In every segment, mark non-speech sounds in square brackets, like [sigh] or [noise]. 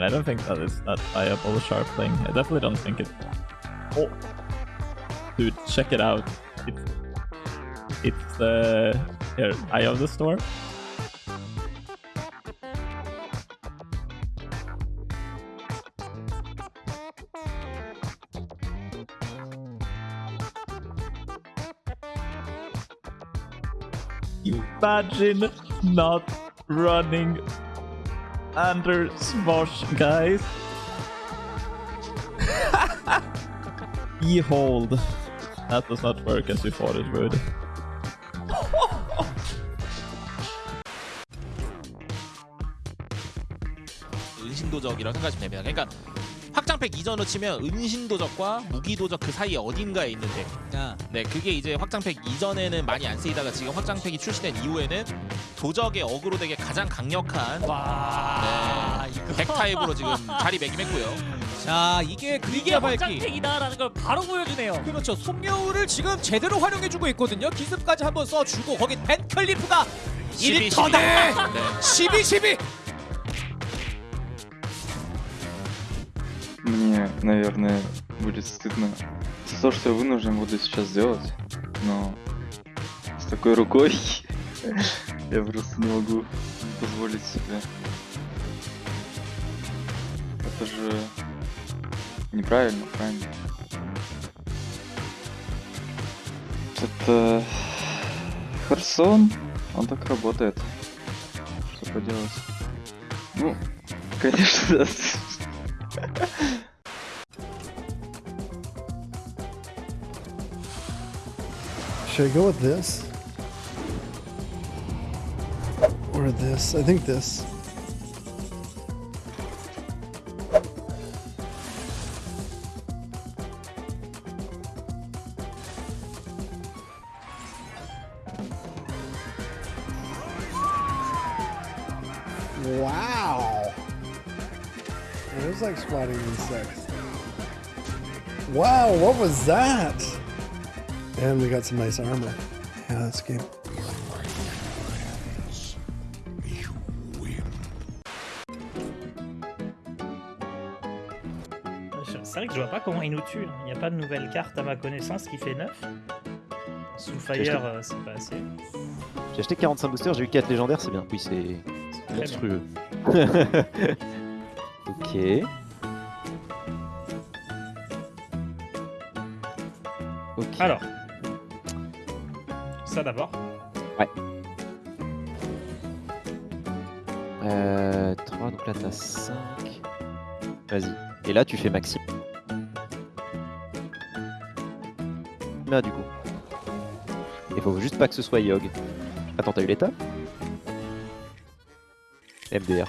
I don't think that is that viable sharp thing. I definitely don't think it. Oh, dude, check it out. It's it's the here eye of the storm. Imagine not running under Smosh, guys. Behold. That does not work as we thought it would. 은신도적이라고 생각하시면 됩니다. 그러니까 확장팩 이전으로 치면 은신도적과 무기도적 그 사이에 어딘가에 있는 데. 아, 네 그게 이제 확장팩 이전에는 많이 안 쓰이다가 지금 확장팩이 출시된 이후에는 도적의 어그로 덱에 가장 강력한 와 네, 이거. 백 타입으로 지금 자리 매김했고요. [laughs] 자 이게 그림자 밝기. 확장팩이다라는 걸 바로 보여주네요. 그렇죠. 송여우를 지금 제대로 활용해주고 있거든요. 기습까지 한번 써주고 거기 벤클리프가 12, 1터네. 네. 12 12 Мне, наверное, будет стыдно за то, что я вынужден буду сейчас сделать, но с такой рукой [laughs] я просто не могу позволить себе. Это же неправильно, правильно? Это Харсон, он так работает. Что поделать? Ну, [laughs] конечно, да. [laughs] Should I go with this? Or this? I think this. Wow! It was like spotting insects. Wow, what was that? And we got some nice armor. Yeah, that's. Je- C'est vrai que je vois pas comment il nous tue. Il n'y a pas de nouvelle carte à ma connaissance qui fait 9. Soulfire, euh, c'est pas assez. J'ai acheté 45 boosters, j'ai eu 4 légendaires, c'est bien. Oui, c'est monstrueux. [laughs] ok. Ok. Alors, ça d'abord. Euh, 3, donc là t'as 5. Vas-y. Et là tu fais maxi. Là du coup. Il faut juste pas que ce soit Yogg. Attends, t'as eu l'état? MDR.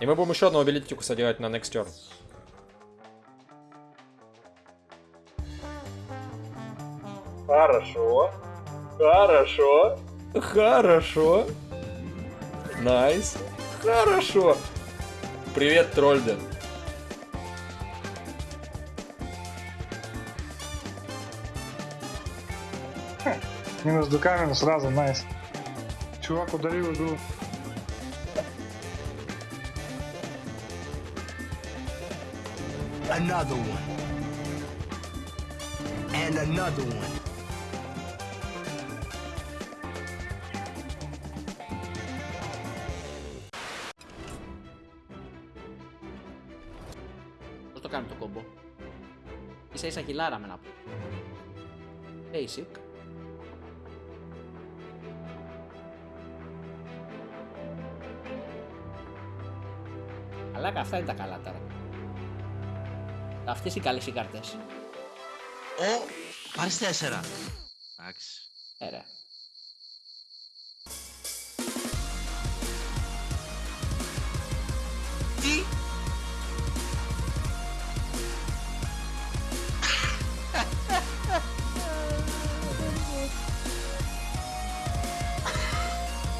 И мы будем еще одного билетику содержать на next turn. Хорошо. Хорошо. Хорошо. Найс. Хорошо. Привет, Трольден. Минус до камеры сразу, найс. Чувак ударил игру. another one, and another one. Το κόμπο; Ίσα ίσα χιλάρα με να πω. Αλλά αυτά είναι τα καλά τώρα. Αυτές οι καλές οι κάρτες. Ω, πάρεις τέσσερα. Εντάξει. Έλα. Τι;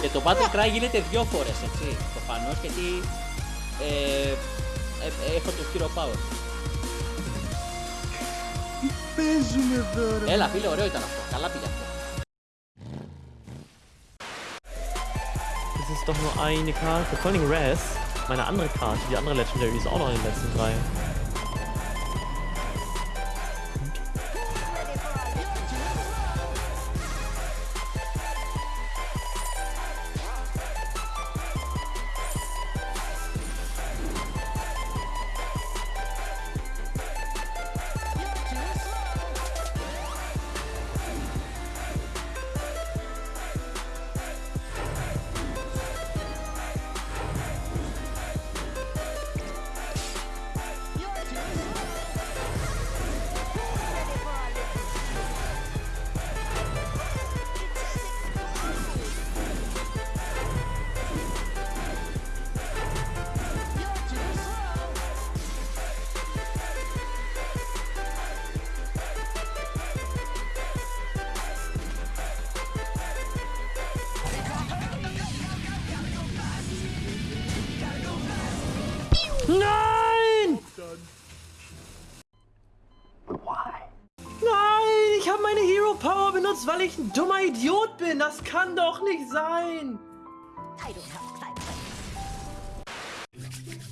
Και το Battle Cry γίνεται δύο φορές, έτσι, προφανώς, γιατί ε, ε, έχω το Hero Power. Τι παίζουμε εδώ, ρε. Έλα, φίλε, ωραίο ήταν αυτό. Καλά πήγε αυτό. Das ist doch nur eine Karte. Vor allem Raz, meine andere Karte, die andere Legendary ist auch noch in den letzten drei. Power benutzt, weil ich ein dummer Idiot bin. Das kann doch nicht sein.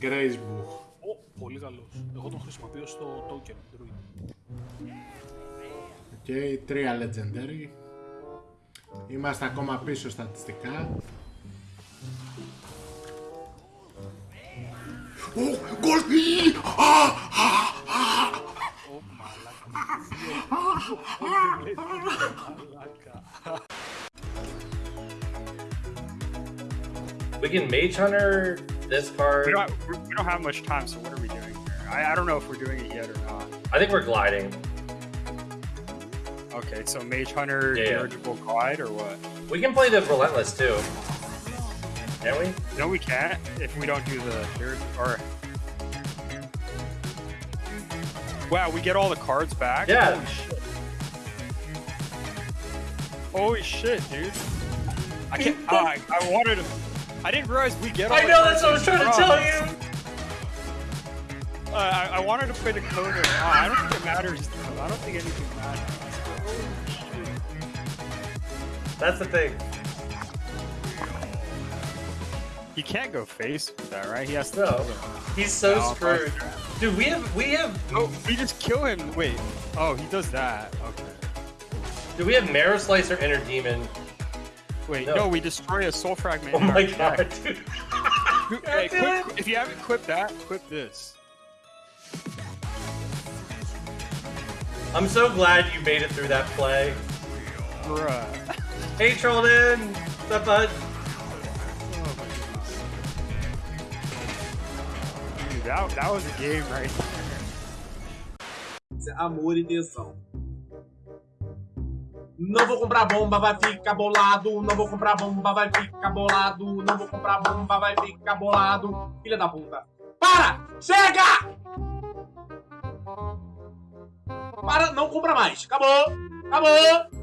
Gracebuch. Ω, πολύ καλός. Εγώ τον χρησιμοποιώ στο token druid. Οκ, τρία legendary. Είμαστε ακόμα πίσω στατιστικά. Ω, γκολ! Α, α, α. We can Mage Hunter this card. We don't, we don't have much time, so what are we doing here? I, I don't know if we're doing it yet or not. I think we're gliding. Okay, so Mage Hunter, Yeah, yeah. dirigible glide, or what? We can play the Relentless too. Can we? No, we can't if we don't do the dirig- or. Wow, we get all the cards back. Yeah. Holy shit. Holy shit, dude. I can't. oh, [laughs] I, I wanted to. I didn't realize we get all I know, that's what I was trying to tell you. Uh, I, I wanted to play the coder. Oh, I don't think it matters. though. I don't think anything matters. That's the thing. He can't go face with that, right? He has to. No. He's so No, screwed. Dude, we have we have Oh, we just kill him. Wait. Oh, he does that. Okay. do we have Marrow Slicer Inner Demon? Wait, No. no, we destroy a soul fragment. Oh my deck. god, dude. [laughs] Hey, if you haven't equipped that, equip this. I'm so glad you made it through that play. Bruh. [laughs] Hey Trollin! What's up, bud? That, that was a game right Amor e tesão. Não vou comprar bomba, vai ficar bolado. Não vou comprar bomba, vai ficar bolado. Não vou comprar bomba, vai ficar bolado. Filha da puta. Para! Chega! Para, não compra mais. Acabou! Acabou!